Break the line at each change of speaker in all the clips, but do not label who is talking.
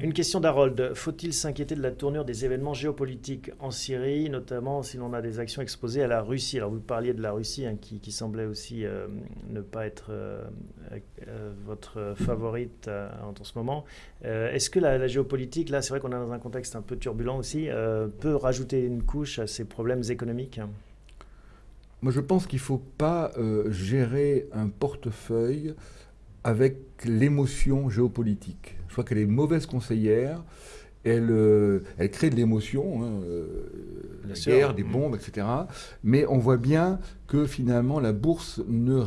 Une question d'Harold. Faut-il s'inquiéter de la tournure des événements géopolitiques en Syrie, notamment si l'on a des actions exposées à la Russie? Alors vous parliez de la Russie hein, qui, semblait aussi euh, ne pas être euh, euh, votre favorite en, ce moment. Est-ce que la, géopolitique, là c'est vrai qu'on est dans un contexte un peu turbulent aussi, peut rajouter une couche à ces problèmes économiques?
Moi je pense qu'il ne faut pas gérer un portefeuille avec l'émotion géopolitique. Je crois qu'elle est mauvaise conseillère. Elle, euh, elle crée de l'émotion, hein, euh, la guerre, des bombes, etc. Mais on voit bien que finalement la bourse ne,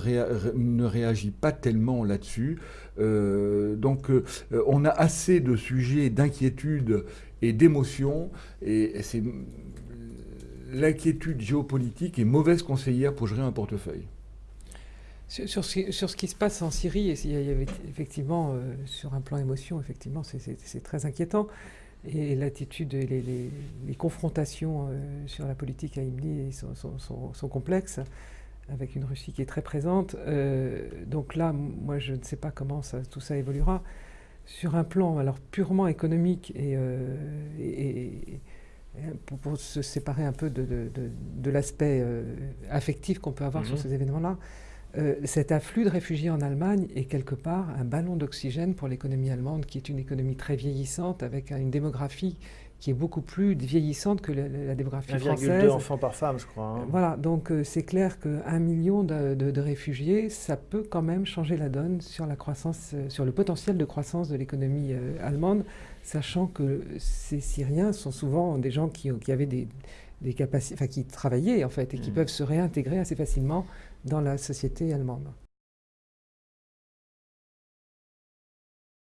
ne réagit pas tellement là-dessus. Euh, donc on a assez de sujets d'inquiétude et d'émotion, et, et c'est l'inquiétude géopolitique est mauvaise conseillère pour gérer un portefeuille.
Sur, ce, qui se passe en Syrie, il y avait effectivement, euh, sur un plan émotion, effectivement, c'est très inquiétant. Et l'attitude, les, les, confrontations euh, sur la politique à Imni sont, complexes, avec une Russie qui est très présente. Euh, donc là, moi, je ne sais pas comment tout ça évoluera. Sur un plan alors purement économique et, pour, se séparer un peu de, l'aspect affectif qu'on peut avoir sur mhm. ces événements-là, euh, cet afflux de réfugiés en Allemagne est quelque part un ballon d'oxygène pour l'économie allemande, qui est une économie très vieillissante, avec une démographie qui est beaucoup plus vieillissante que la, démographie française. 1,2
enfants par femme, je crois. Hein.
Voilà, donc euh, c'est clair qu'un million de, réfugiés, ça peut quand même changer la donne sur la croissance, euh, sur le potentiel de croissance de l'économie allemande, sachant que ces Syriens sont souvent des gens qui, qui avaient des, des capacités, enfin qui travaillaient en fait, et qui mmh. peuvent se réintégrer assez facilement dans la société allemande.